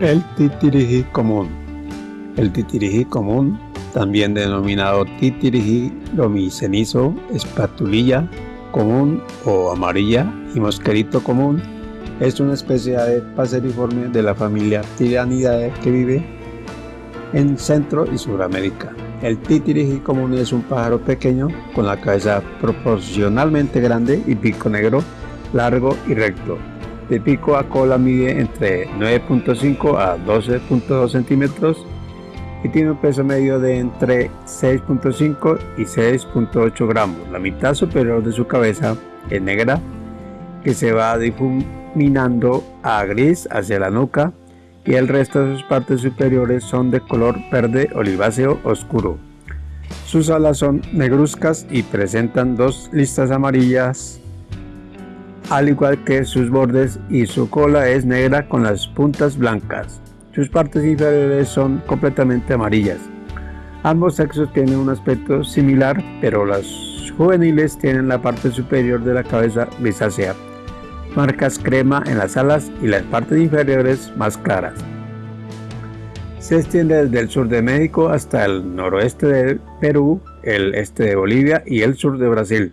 El titirijí común. El titirijí común, también denominado titirijí lomicenizo, espatulilla común o amarilla y mosquerito común, es una especie de paseriforme de la familia Tiranidae que vive en Centro y Sudamérica. El titirijí común es un pájaro pequeño con la cabeza proporcionalmente grande y pico negro, largo y recto de pico a cola mide entre 9.5 a 12.2 centímetros y tiene un peso medio de entre 6.5 y 6.8 gramos. La mitad superior de su cabeza es negra que se va difuminando a gris hacia la nuca y el resto de sus partes superiores son de color verde oliváceo oscuro. Sus alas son negruzcas y presentan dos listas amarillas al igual que sus bordes y su cola es negra con las puntas blancas. Sus partes inferiores son completamente amarillas. Ambos sexos tienen un aspecto similar, pero las juveniles tienen la parte superior de la cabeza grisácea, marcas crema en las alas y las partes inferiores más claras. Se extiende desde el sur de México hasta el noroeste de Perú, el este de Bolivia y el sur de Brasil.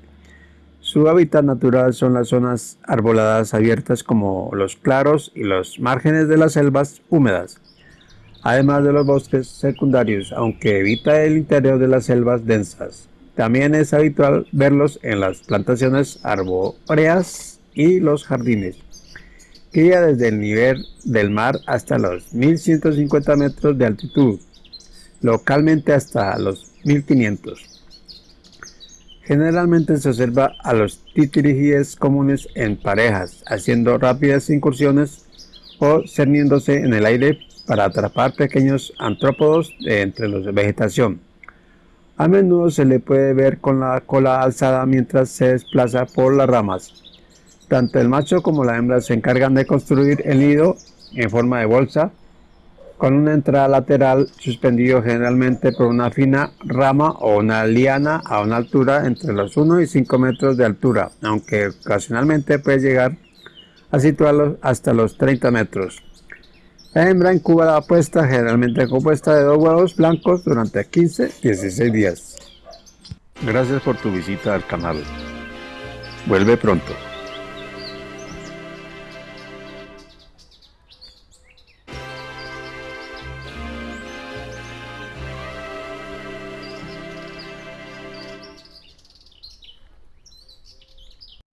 Su hábitat natural son las zonas arboladas abiertas como los claros y los márgenes de las selvas húmedas, además de los bosques secundarios, aunque evita el interior de las selvas densas. También es habitual verlos en las plantaciones arbóreas y los jardines. Cría desde el nivel del mar hasta los 1150 metros de altitud, localmente hasta los 1500. Generalmente se observa a los titirijíes comunes en parejas, haciendo rápidas incursiones o cerniéndose en el aire para atrapar pequeños antrópodos de entre la vegetación. A menudo se le puede ver con la cola alzada mientras se desplaza por las ramas. Tanto el macho como la hembra se encargan de construir el nido en forma de bolsa con una entrada lateral suspendido generalmente por una fina rama o una liana a una altura entre los 1 y 5 metros de altura, aunque ocasionalmente puede llegar a situarlos hasta los 30 metros. La hembra incuba la puesta generalmente compuesta de dos huevos blancos durante 15-16 días. Gracias por tu visita al canal. Vuelve pronto.